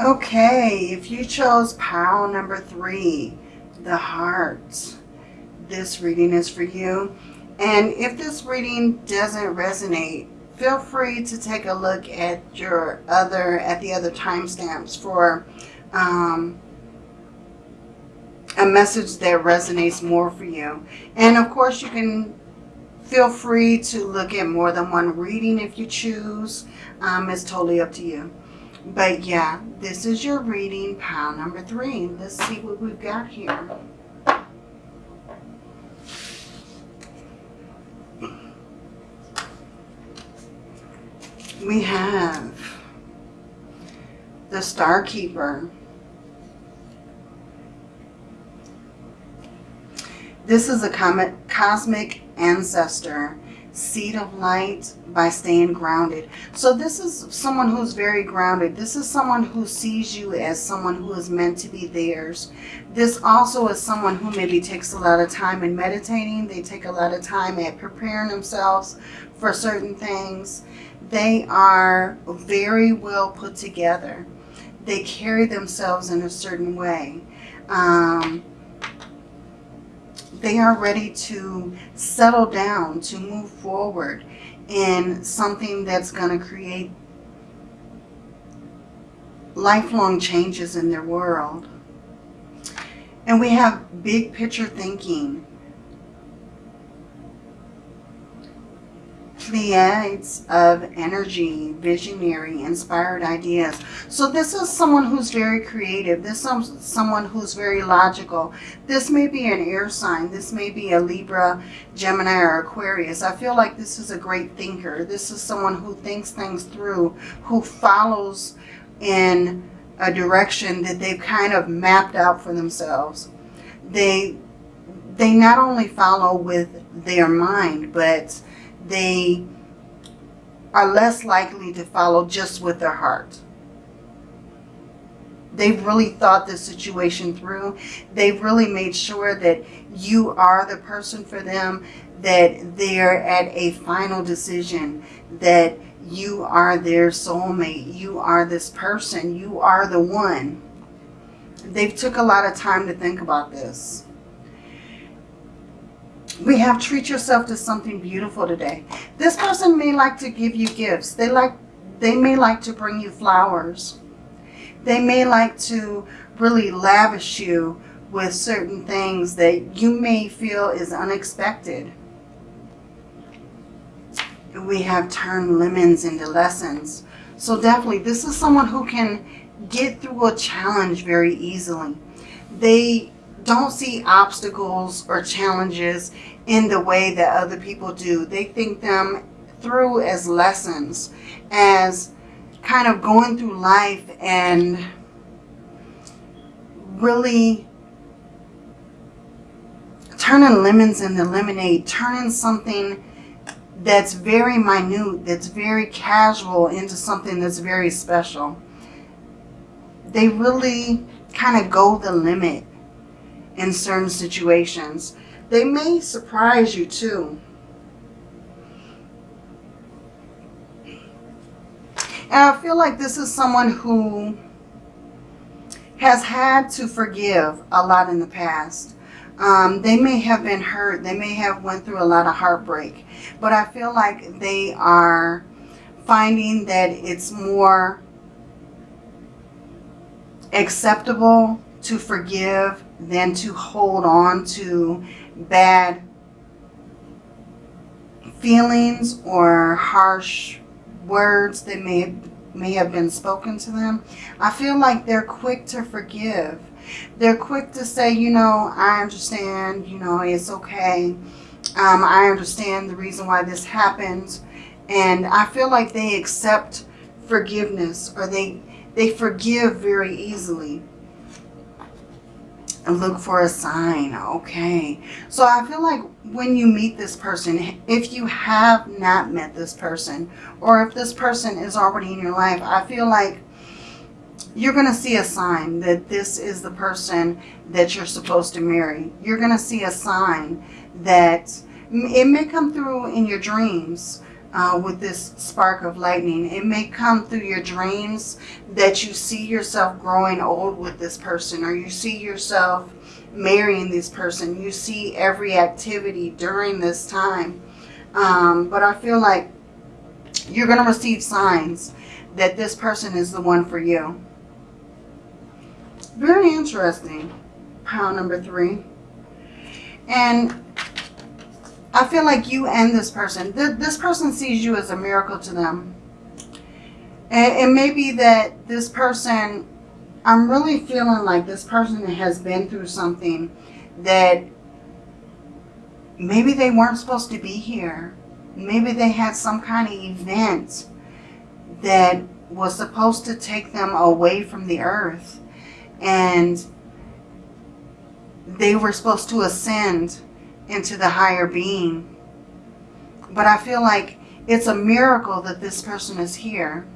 Okay, if you chose pile number three, the heart, this reading is for you. And if this reading doesn't resonate, feel free to take a look at your other, at the other timestamps for um, a message that resonates more for you. And of course, you can feel free to look at more than one reading if you choose. Um, it's totally up to you. But yeah, this is your reading, pile number three. Let's see what we've got here. We have the Star Keeper. This is a cosmic ancestor seed of light by staying grounded. So this is someone who's very grounded. This is someone who sees you as someone who is meant to be theirs. This also is someone who maybe takes a lot of time in meditating. They take a lot of time at preparing themselves for certain things. They are very well put together. They carry themselves in a certain way. Um, they are ready to settle down, to move forward in something that's going to create lifelong changes in their world. And we have big picture thinking. Pleiades of energy, visionary, inspired ideas. So this is someone who's very creative. This is someone who's very logical. This may be an air sign. This may be a Libra, Gemini, or Aquarius. I feel like this is a great thinker. This is someone who thinks things through, who follows in a direction that they've kind of mapped out for themselves. They, they not only follow with their mind, but they are less likely to follow just with their heart. They've really thought the situation through. They've really made sure that you are the person for them, that they're at a final decision, that you are their soulmate. You are this person. You are the one. They've took a lot of time to think about this. We have treat yourself to something beautiful today. This person may like to give you gifts. They like they may like to bring you flowers. They may like to really lavish you with certain things that you may feel is unexpected. We have turned lemons into lessons. So definitely this is someone who can get through a challenge very easily. They don't see obstacles or challenges in the way that other people do. They think them through as lessons, as kind of going through life and really turning lemons into lemonade, turning something that's very minute, that's very casual into something that's very special. They really kind of go the limit in certain situations. They may surprise you too. And I feel like this is someone who has had to forgive a lot in the past. Um, they may have been hurt. They may have went through a lot of heartbreak. But I feel like they are finding that it's more acceptable to forgive than to hold on to bad feelings or harsh words that may may have been spoken to them. I feel like they're quick to forgive. They're quick to say, you know, I understand, you know, it's okay. Um, I understand the reason why this happened. And I feel like they accept forgiveness or they, they forgive very easily and look for a sign. Okay. So I feel like when you meet this person, if you have not met this person, or if this person is already in your life, I feel like you're going to see a sign that this is the person that you're supposed to marry. You're going to see a sign that it may come through in your dreams, uh, with this spark of lightning. It may come through your dreams that you see yourself growing old with this person or you see yourself marrying this person. You see every activity during this time. Um, but I feel like you're going to receive signs that this person is the one for you. Very interesting. Pile number three. And I feel like you and this person, th this person sees you as a miracle to them. And it may be that this person, I'm really feeling like this person has been through something that maybe they weren't supposed to be here. Maybe they had some kind of event that was supposed to take them away from the earth. And they were supposed to ascend into the higher being. But I feel like it's a miracle that this person is here.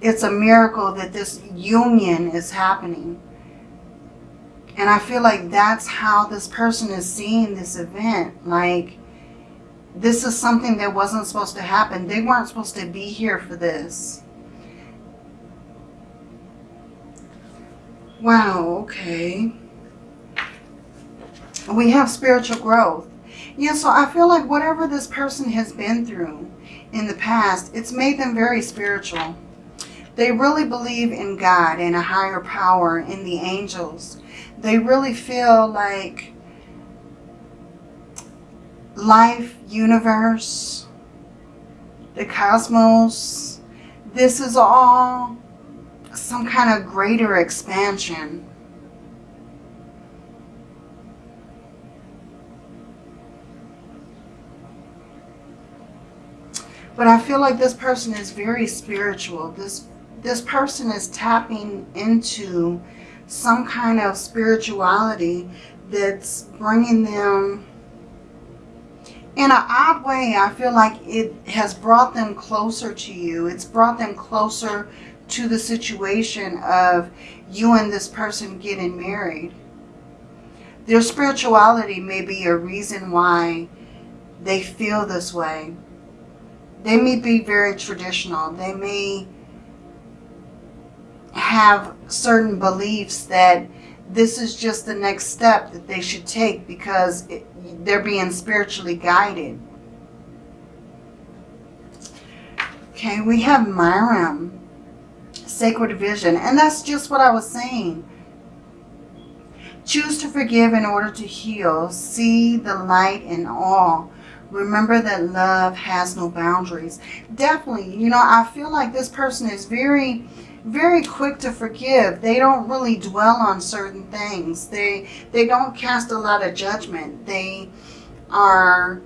It's a miracle that this union is happening. And I feel like that's how this person is seeing this event. Like, this is something that wasn't supposed to happen. They weren't supposed to be here for this. Wow, okay. We have spiritual growth. Yeah, so I feel like whatever this person has been through in the past, it's made them very spiritual. They really believe in God and a higher power, in the angels. They really feel like life, universe, the cosmos, this is all some kind of greater expansion. But I feel like this person is very spiritual. This, this person is tapping into some kind of spirituality that's bringing them in an odd way, I feel like it has brought them closer to you. It's brought them closer to the situation of you and this person getting married. Their spirituality may be a reason why they feel this way. They may be very traditional. They may have certain beliefs that this is just the next step that they should take because it, they're being spiritually guided. Okay, we have Myram, Sacred Vision, and that's just what I was saying. Choose to forgive in order to heal. See the light in all. Remember that love has no boundaries. Definitely, you know, I feel like this person is very very quick to forgive. They don't really dwell on certain things. They they don't cast a lot of judgment. They are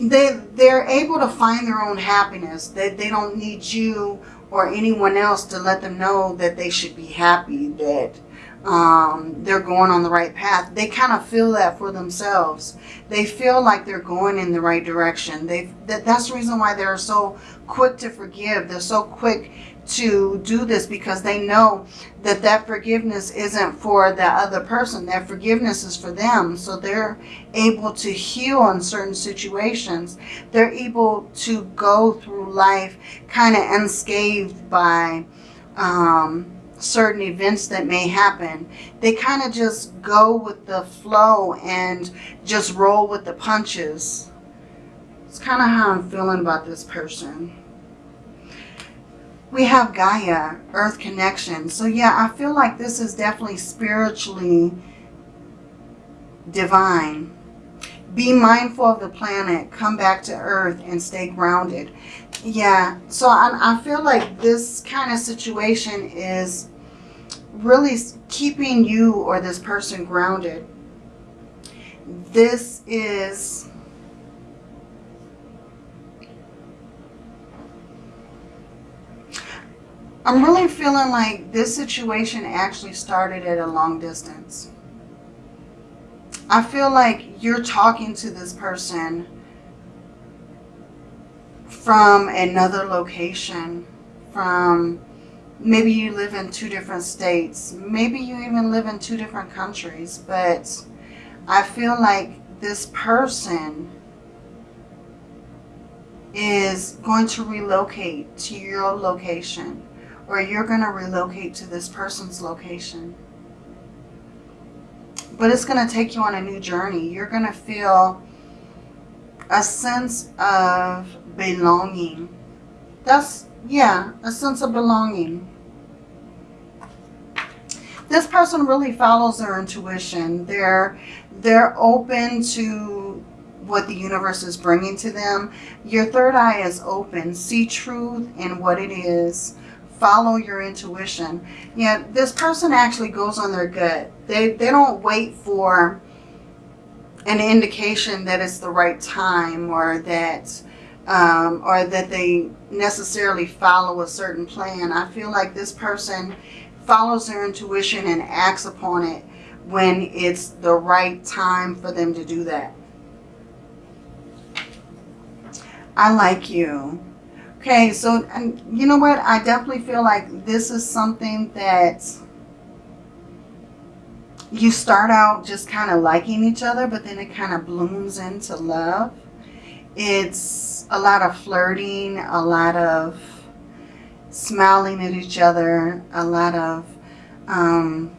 they they're able to find their own happiness. They they don't need you or anyone else to let them know that they should be happy, that um, they're going on the right path. They kind of feel that for themselves. They feel like they're going in the right direction. They that, That's the reason why they're so quick to forgive. They're so quick to do this because they know that that forgiveness isn't for that other person. That forgiveness is for them. So they're able to heal in certain situations. They're able to go through life kind of unscathed by um, certain events that may happen. They kind of just go with the flow and just roll with the punches. It's kind of how I'm feeling about this person. We have Gaia, Earth Connection. So yeah, I feel like this is definitely spiritually divine. Be mindful of the planet. Come back to Earth and stay grounded. Yeah, so I, I feel like this kind of situation is really keeping you or this person grounded. This is I'm really feeling like this situation actually started at a long distance. I feel like you're talking to this person from another location, from maybe you live in two different states. Maybe you even live in two different countries. But I feel like this person is going to relocate to your location or you're going to relocate to this person's location. But it's going to take you on a new journey. You're going to feel a sense of belonging. That's, yeah, a sense of belonging. This person really follows their intuition. They're, they're open to what the universe is bringing to them. Your third eye is open. See truth in what it is. Follow your intuition. Yeah, this person actually goes on their gut. They, they don't wait for an indication that it's the right time or that um, or that they necessarily follow a certain plan. I feel like this person follows their intuition and acts upon it when it's the right time for them to do that. I like you. Okay, so you know what? I definitely feel like this is something that you start out just kind of liking each other, but then it kind of blooms into love. It's a lot of flirting, a lot of smiling at each other, a lot of um,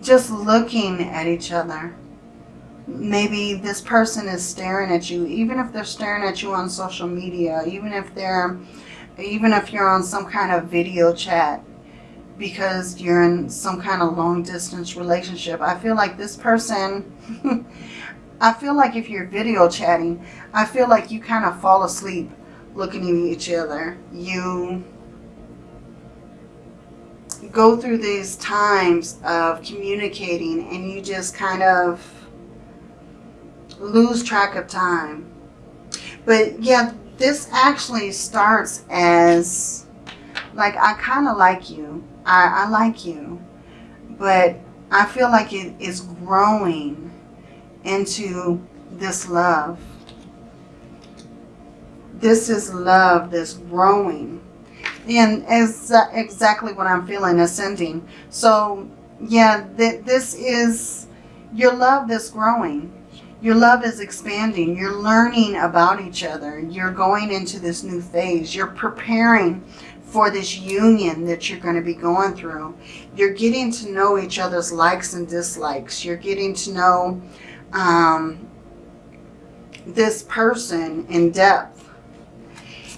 just looking at each other. Maybe this person is staring at you, even if they're staring at you on social media, even if they're, even if you're on some kind of video chat, because you're in some kind of long distance relationship. I feel like this person, I feel like if you're video chatting, I feel like you kind of fall asleep looking at each other. You go through these times of communicating and you just kind of lose track of time. But yeah, this actually starts as like, I kind of like you. I, I like you, but I feel like it is growing into this love. This is love that's growing. And is uh, exactly what I'm feeling, ascending. So, yeah, th this is your love that's growing. Your love is expanding. You're learning about each other. You're going into this new phase. You're preparing for this union that you're going to be going through. You're getting to know each other's likes and dislikes. You're getting to know um, this person in depth.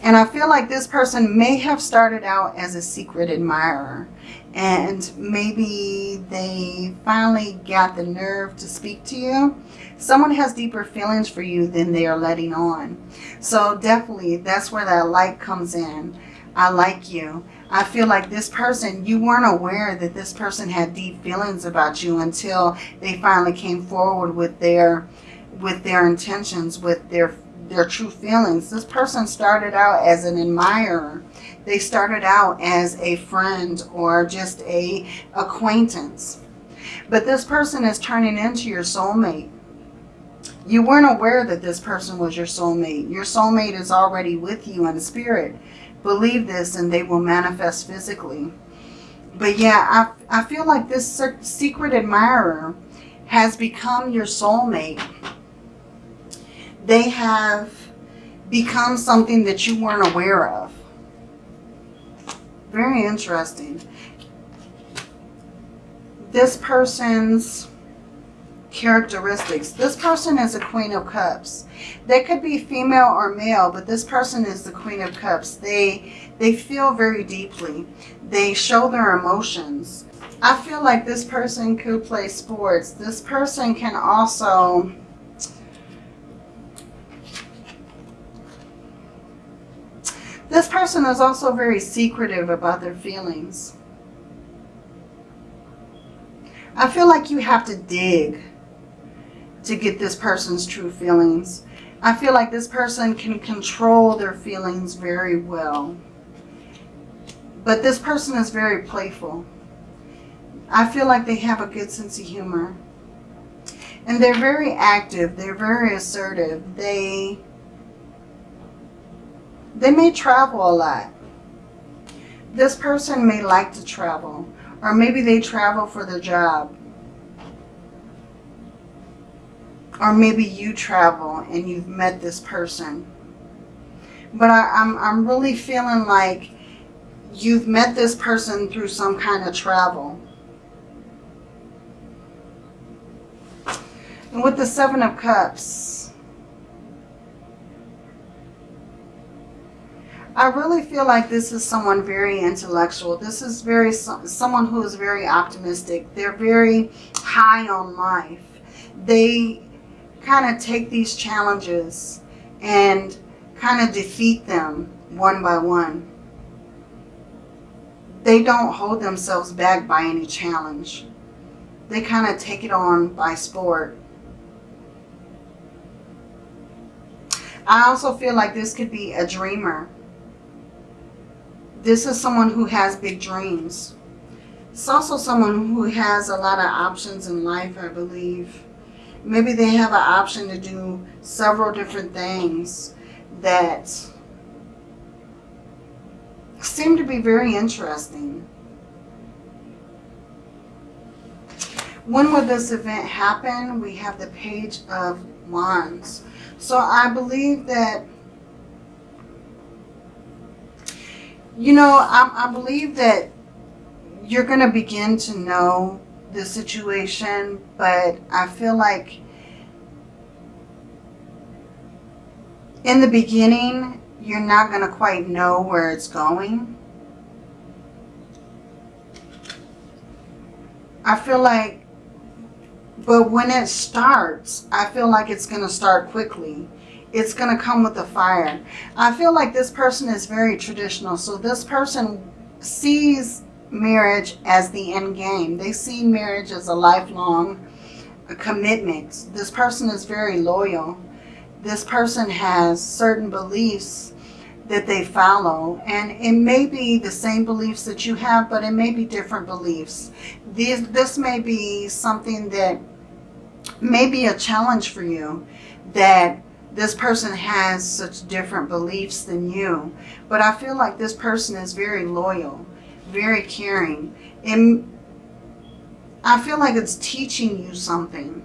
And I feel like this person may have started out as a secret admirer. And maybe they finally got the nerve to speak to you. Someone has deeper feelings for you than they are letting on. So definitely that's where that light comes in. I like you. I feel like this person, you weren't aware that this person had deep feelings about you until they finally came forward with their with their intentions, with their their true feelings. This person started out as an admirer. They started out as a friend or just a acquaintance. But this person is turning into your soulmate. You weren't aware that this person was your soulmate. Your soulmate is already with you in spirit believe this and they will manifest physically. But yeah, I, I feel like this secret admirer has become your soulmate. They have become something that you weren't aware of. Very interesting. This person's characteristics. This person is a Queen of Cups. They could be female or male, but this person is the Queen of Cups. They, they feel very deeply. They show their emotions. I feel like this person could play sports. This person can also... This person is also very secretive about their feelings. I feel like you have to dig to get this person's true feelings. I feel like this person can control their feelings very well. But this person is very playful. I feel like they have a good sense of humor. And they're very active. They're very assertive. They, they may travel a lot. This person may like to travel. Or maybe they travel for their job Or maybe you travel and you've met this person. But I, I'm, I'm really feeling like you've met this person through some kind of travel. And with the Seven of Cups, I really feel like this is someone very intellectual. This is very someone who is very optimistic. They're very high on life. They kind of take these challenges and kind of defeat them one by one. They don't hold themselves back by any challenge. They kind of take it on by sport. I also feel like this could be a dreamer. This is someone who has big dreams. It's also someone who has a lot of options in life, I believe. Maybe they have an option to do several different things that seem to be very interesting. When will this event happen? We have the Page of Wands. So I believe that, you know, I, I believe that you're going to begin to know the situation, but I feel like in the beginning, you're not going to quite know where it's going. I feel like but when it starts, I feel like it's going to start quickly. It's going to come with the fire. I feel like this person is very traditional. So this person sees marriage as the end game. They see marriage as a lifelong commitment. This person is very loyal. This person has certain beliefs that they follow. And it may be the same beliefs that you have, but it may be different beliefs. This, this may be something that may be a challenge for you that this person has such different beliefs than you. But I feel like this person is very loyal, very caring. And I feel like it's teaching you something.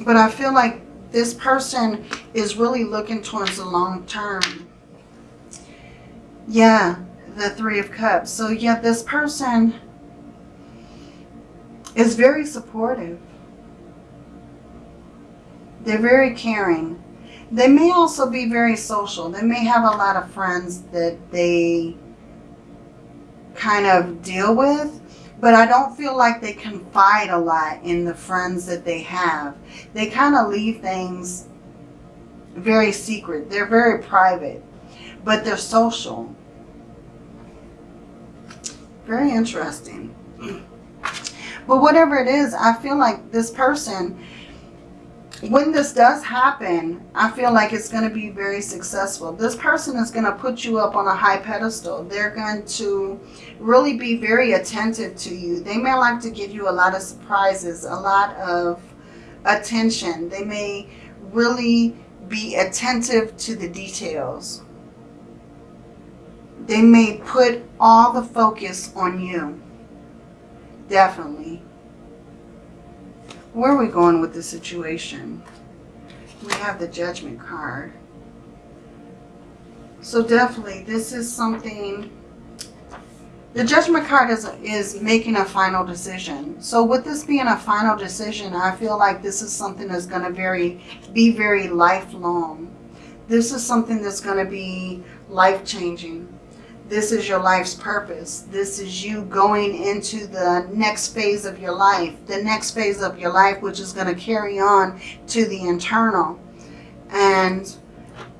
But I feel like this person is really looking towards the long term. Yeah, the Three of Cups. So yeah, this person is very supportive. They're very caring. They may also be very social. They may have a lot of friends that they kind of deal with, but I don't feel like they confide a lot in the friends that they have. They kind of leave things very secret. They're very private, but they're social. Very interesting. But whatever it is, I feel like this person, when this does happen, I feel like it's going to be very successful. This person is going to put you up on a high pedestal. They're going to really be very attentive to you. They may like to give you a lot of surprises, a lot of attention. They may really be attentive to the details. They may put all the focus on you. Definitely. Where are we going with the situation? We have the judgment card. So definitely, this is something... The judgment card is, is making a final decision. So with this being a final decision, I feel like this is something that's going to very be very lifelong. This is something that's going to be life-changing. This is your life's purpose. This is you going into the next phase of your life. The next phase of your life, which is going to carry on to the internal. And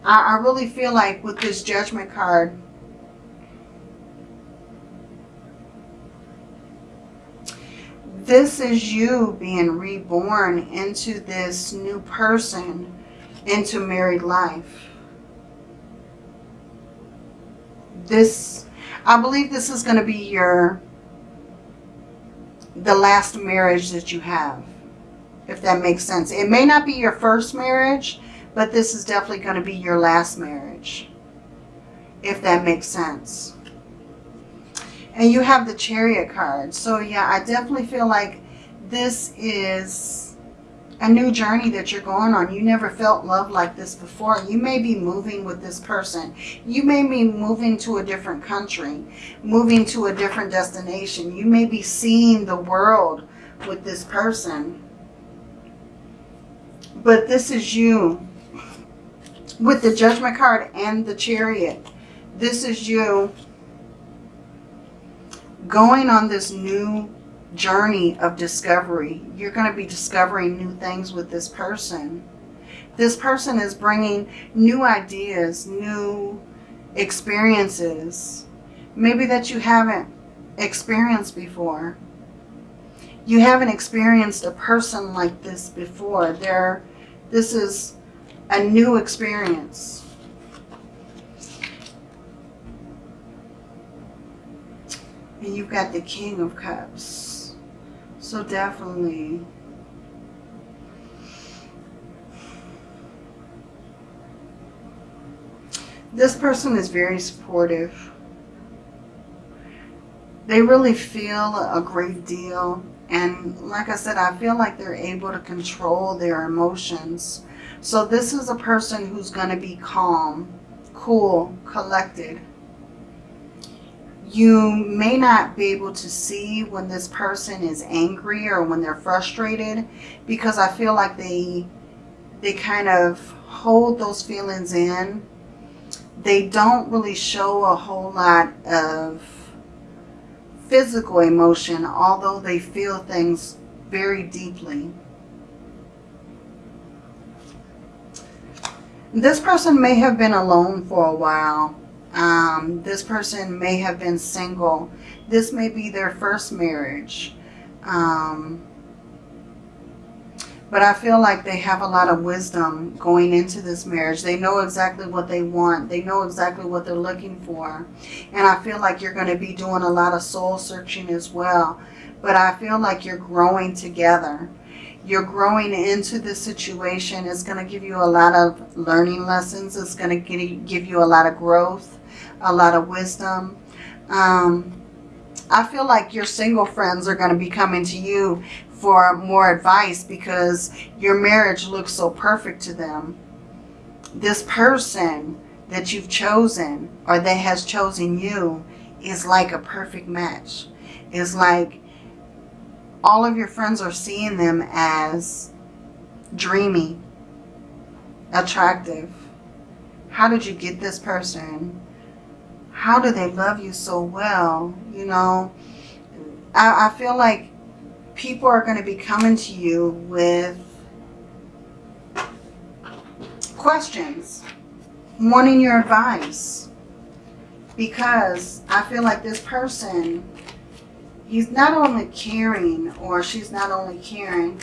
I, I really feel like with this judgment card, this is you being reborn into this new person, into married life this, I believe this is going to be your, the last marriage that you have, if that makes sense. It may not be your first marriage, but this is definitely going to be your last marriage, if that makes sense. And you have the chariot card. So yeah, I definitely feel like this is a new journey that you're going on. You never felt love like this before. You may be moving with this person. You may be moving to a different country, moving to a different destination. You may be seeing the world with this person. But this is you with the judgment card and the chariot. This is you going on this new journey of discovery. You're going to be discovering new things with this person. This person is bringing new ideas, new experiences, maybe that you haven't experienced before. You haven't experienced a person like this before. There, this is a new experience. And you've got the King of Cups. So definitely this person is very supportive. They really feel a great deal. And like I said, I feel like they're able to control their emotions. So this is a person who's going to be calm, cool, collected. You may not be able to see when this person is angry or when they're frustrated because I feel like they they kind of hold those feelings in. They don't really show a whole lot of physical emotion, although they feel things very deeply. This person may have been alone for a while. Um, this person may have been single. This may be their first marriage. Um, but I feel like they have a lot of wisdom going into this marriage. They know exactly what they want. They know exactly what they're looking for. And I feel like you're going to be doing a lot of soul searching as well. But I feel like you're growing together. You're growing into this situation. It's going to give you a lot of learning lessons. It's going to give you a lot of growth, a lot of wisdom. Um, I feel like your single friends are going to be coming to you for more advice because your marriage looks so perfect to them. This person that you've chosen or that has chosen you is like a perfect match. It's like all of your friends are seeing them as dreamy, attractive. How did you get this person? How do they love you so well? You know, I, I feel like people are going to be coming to you with questions, wanting your advice. Because I feel like this person, he's not only caring or she's not only caring,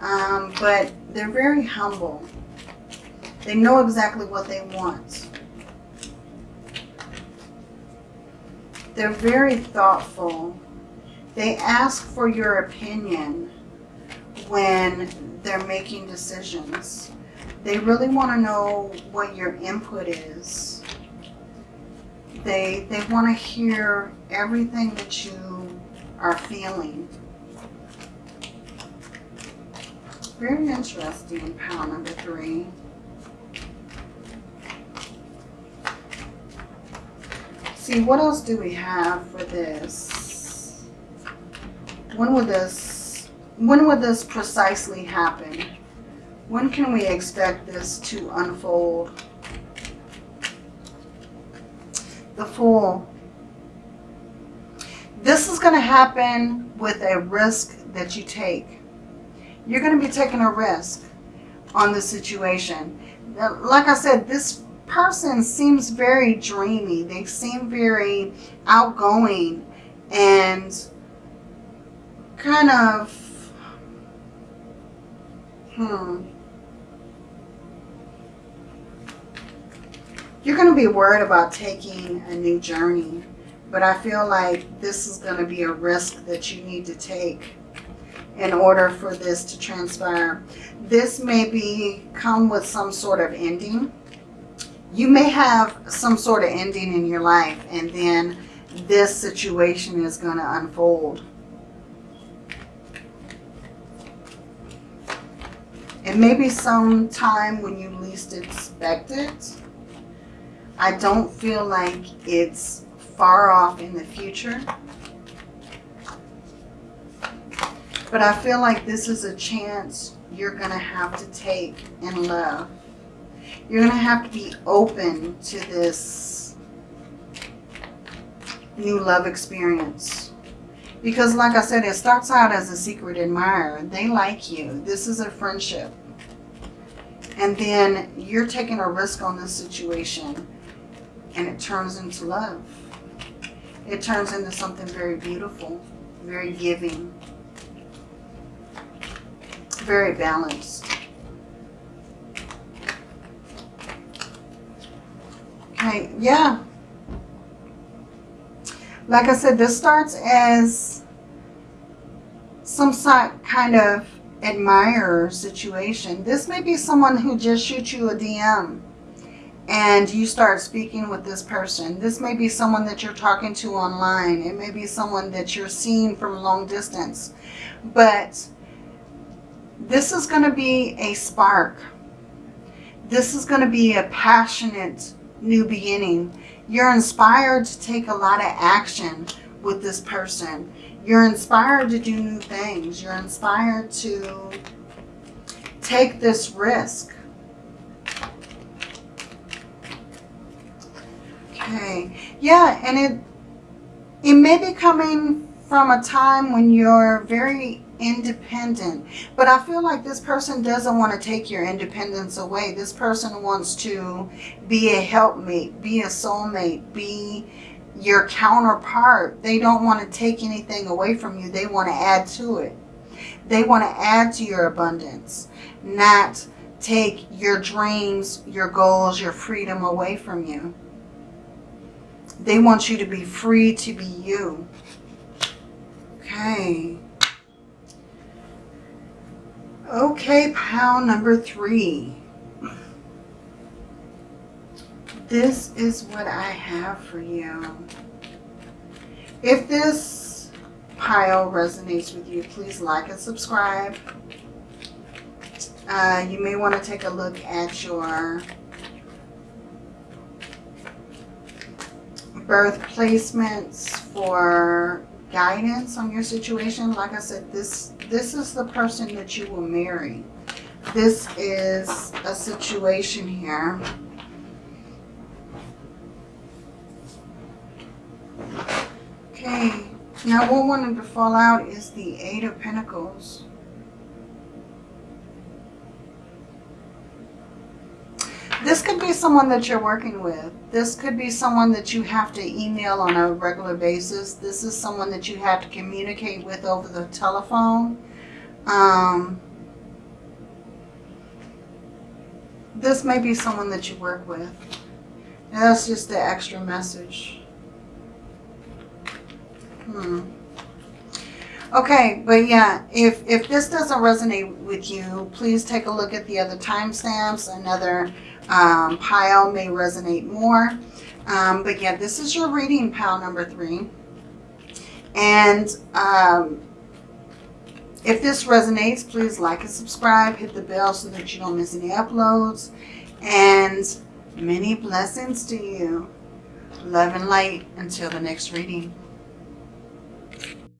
um, but they're very humble. They know exactly what they want. They're very thoughtful they ask for your opinion when they're making decisions. They really want to know what your input is. They, they want to hear everything that you are feeling. Very interesting, pile number three. See, what else do we have for this? When would this, when would this precisely happen? When can we expect this to unfold? The Fool. This is going to happen with a risk that you take. You're going to be taking a risk on the situation. Like I said, this person seems very dreamy. They seem very outgoing and kind of, hmm. You're going to be worried about taking a new journey, but I feel like this is going to be a risk that you need to take in order for this to transpire. This may be come with some sort of ending. You may have some sort of ending in your life and then this situation is going to unfold. It may be some time when you least expect it. I don't feel like it's far off in the future. But I feel like this is a chance you're going to have to take in love. You're going to have to be open to this new love experience. Because like I said, it starts out as a secret admirer. They like you. This is a friendship. And then you're taking a risk on this situation and it turns into love. It turns into something very beautiful, very giving, very balanced. Okay, yeah. Like I said, this starts as some kind of admirer situation. This may be someone who just shoots you a DM and you start speaking with this person. This may be someone that you're talking to online. It may be someone that you're seeing from a long distance. But this is going to be a spark. This is going to be a passionate new beginning. You're inspired to take a lot of action with this person. You're inspired to do new things. You're inspired to take this risk. Okay. Yeah, and it it may be coming from a time when you're very independent. But I feel like this person doesn't want to take your independence away. This person wants to be a helpmate, be a soulmate, be your counterpart. They don't want to take anything away from you. They want to add to it. They want to add to your abundance, not take your dreams, your goals, your freedom away from you. They want you to be free to be you. Okay. Okay, pile number three. This is what I have for you. If this pile resonates with you, please like and subscribe. Uh, you may want to take a look at your birth placements for guidance on your situation. Like I said, this, this is the person that you will marry. This is a situation here. Okay, now what wanted to fall out is the Eight of Pentacles. This could be someone that you're working with. This could be someone that you have to email on a regular basis. This is someone that you have to communicate with over the telephone. Um, this may be someone that you work with. And that's just the extra message. Hmm. Okay, but yeah, if, if this doesn't resonate with you, please take a look at the other timestamps. Another um, pile may resonate more. Um, but yeah, this is your reading pile number three. And um, if this resonates, please like and subscribe. Hit the bell so that you don't miss any uploads. And many blessings to you. Love and light until the next reading.